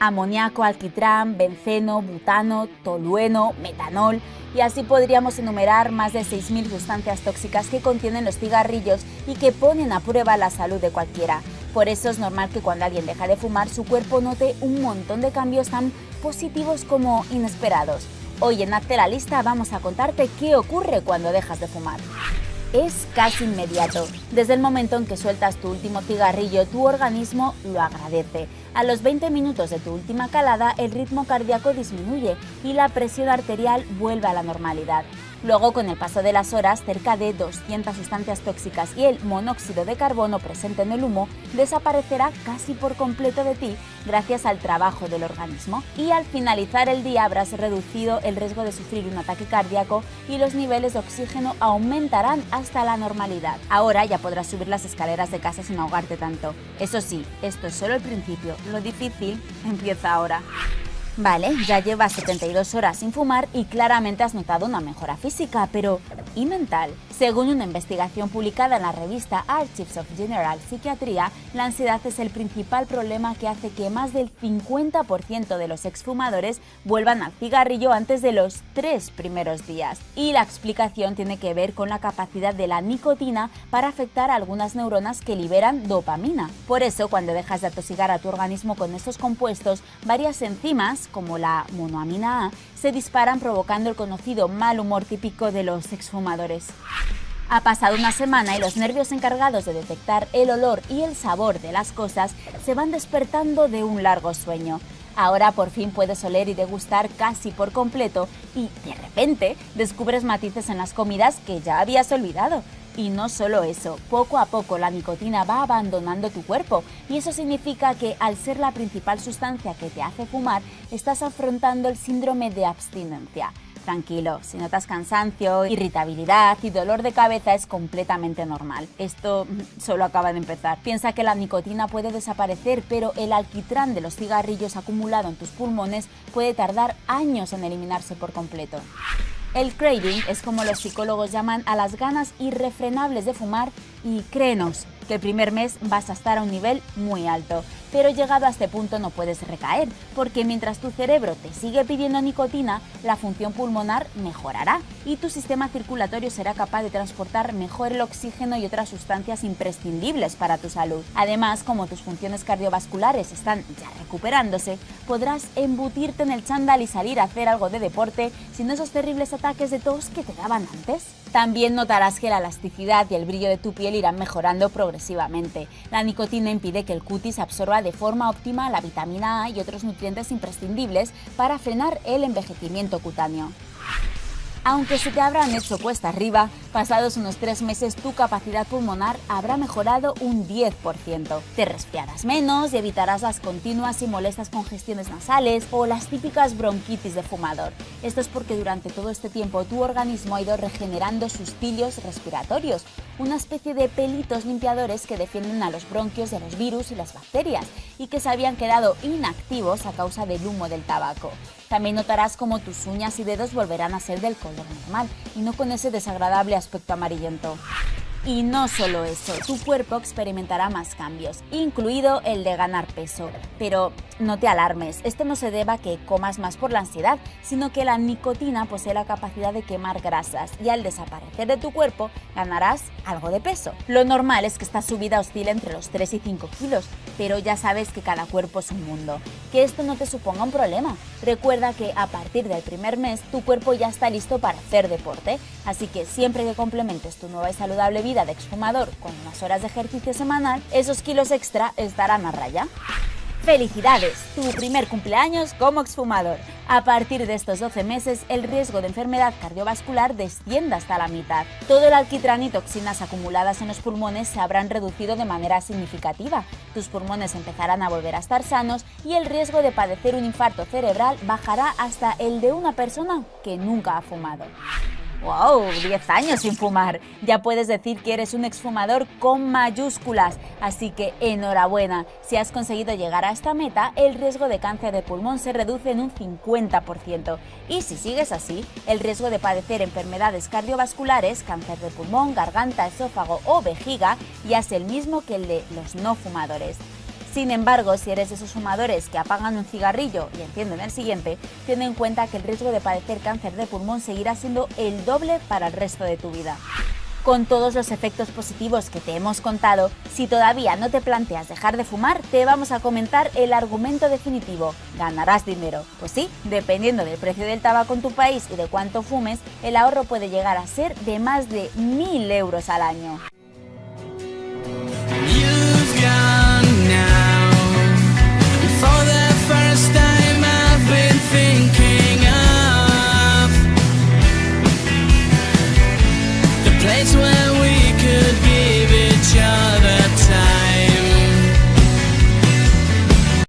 amoníaco, alquitrán, benceno, butano, tolueno, metanol y así podríamos enumerar más de 6.000 sustancias tóxicas que contienen los cigarrillos y que ponen a prueba la salud de cualquiera. Por eso es normal que cuando alguien deja de fumar su cuerpo note un montón de cambios tan positivos como inesperados. Hoy en Hazte la Lista vamos a contarte qué ocurre cuando dejas de fumar es casi inmediato. Desde el momento en que sueltas tu último cigarrillo, tu organismo lo agradece. A los 20 minutos de tu última calada, el ritmo cardíaco disminuye y la presión arterial vuelve a la normalidad. Luego, con el paso de las horas, cerca de 200 sustancias tóxicas y el monóxido de carbono presente en el humo desaparecerá casi por completo de ti gracias al trabajo del organismo. Y al finalizar el día habrás reducido el riesgo de sufrir un ataque cardíaco y los niveles de oxígeno aumentarán hasta la normalidad. Ahora ya podrás subir las escaleras de casa sin ahogarte tanto. Eso sí, esto es solo el principio, lo difícil empieza ahora. Vale, ya llevas 72 horas sin fumar y claramente has notado una mejora física, pero ¿y mental? Según una investigación publicada en la revista Archives of General Psychiatry, la ansiedad es el principal problema que hace que más del 50% de los exfumadores vuelvan al cigarrillo antes de los tres primeros días. Y la explicación tiene que ver con la capacidad de la nicotina para afectar a algunas neuronas que liberan dopamina. Por eso, cuando dejas de atosigar a tu organismo con estos compuestos, varias enzimas, como la monoamina A, se disparan provocando el conocido mal humor típico de los exfumadores. Ha pasado una semana y los nervios encargados de detectar el olor y el sabor de las cosas se van despertando de un largo sueño. Ahora por fin puedes oler y degustar casi por completo y de repente descubres matices en las comidas que ya habías olvidado. Y no solo eso, poco a poco la nicotina va abandonando tu cuerpo y eso significa que al ser la principal sustancia que te hace fumar, estás afrontando el síndrome de abstinencia. Tranquilo, si notas cansancio, irritabilidad y dolor de cabeza es completamente normal. Esto mm, solo acaba de empezar. Piensa que la nicotina puede desaparecer, pero el alquitrán de los cigarrillos acumulado en tus pulmones puede tardar años en eliminarse por completo. El craving es como los psicólogos llaman a las ganas irrefrenables de fumar y créenos que el primer mes vas a estar a un nivel muy alto pero llegado a este punto no puedes recaer, porque mientras tu cerebro te sigue pidiendo nicotina, la función pulmonar mejorará y tu sistema circulatorio será capaz de transportar mejor el oxígeno y otras sustancias imprescindibles para tu salud. Además, como tus funciones cardiovasculares están ya recuperándose, podrás embutirte en el chándal y salir a hacer algo de deporte sin esos terribles ataques de tos que te daban antes. También notarás que la elasticidad y el brillo de tu piel irán mejorando progresivamente. La nicotina impide que el cutis absorba de forma óptima la vitamina A y otros nutrientes imprescindibles para frenar el envejecimiento cutáneo. Aunque se te habrán hecho cuesta arriba, pasados unos tres meses tu capacidad pulmonar habrá mejorado un 10%. Te resfriarás menos y evitarás las continuas y molestas congestiones nasales o las típicas bronquitis de fumador. Esto es porque durante todo este tiempo tu organismo ha ido regenerando sus cilios respiratorios, una especie de pelitos limpiadores que defienden a los bronquios de los virus y las bacterias y que se habían quedado inactivos a causa del humo del tabaco. También notarás como tus uñas y dedos volverán a ser del color normal y no con ese desagradable aspecto amarillento. Y no solo eso, tu cuerpo experimentará más cambios, incluido el de ganar peso. Pero no te alarmes, esto no se deba a que comas más por la ansiedad, sino que la nicotina posee la capacidad de quemar grasas y al desaparecer de tu cuerpo ganarás algo de peso. Lo normal es que esta subida oscile entre los 3 y 5 kilos, pero ya sabes que cada cuerpo es un mundo. Que esto no te suponga un problema. Recuerda que a partir del primer mes tu cuerpo ya está listo para hacer deporte, así que siempre que complementes tu nueva y saludable vida, de exfumador con unas horas de ejercicio semanal, esos kilos extra estarán a raya. ¡Felicidades! Tu primer cumpleaños como exfumador. A partir de estos 12 meses, el riesgo de enfermedad cardiovascular desciende hasta la mitad. Todo el alquitrán y toxinas acumuladas en los pulmones se habrán reducido de manera significativa. Tus pulmones empezarán a volver a estar sanos y el riesgo de padecer un infarto cerebral bajará hasta el de una persona que nunca ha fumado. ¡Wow! 10 años sin fumar. Ya puedes decir que eres un exfumador con mayúsculas. Así que enhorabuena. Si has conseguido llegar a esta meta, el riesgo de cáncer de pulmón se reduce en un 50%. Y si sigues así, el riesgo de padecer enfermedades cardiovasculares, cáncer de pulmón, garganta, esófago o vejiga, ya es el mismo que el de los no fumadores. Sin embargo, si eres de esos fumadores que apagan un cigarrillo y encienden el siguiente, ten en cuenta que el riesgo de padecer cáncer de pulmón seguirá siendo el doble para el resto de tu vida. Con todos los efectos positivos que te hemos contado, si todavía no te planteas dejar de fumar, te vamos a comentar el argumento definitivo. ¿Ganarás dinero? Pues sí, dependiendo del precio del tabaco en tu país y de cuánto fumes, el ahorro puede llegar a ser de más de 1.000 euros al año.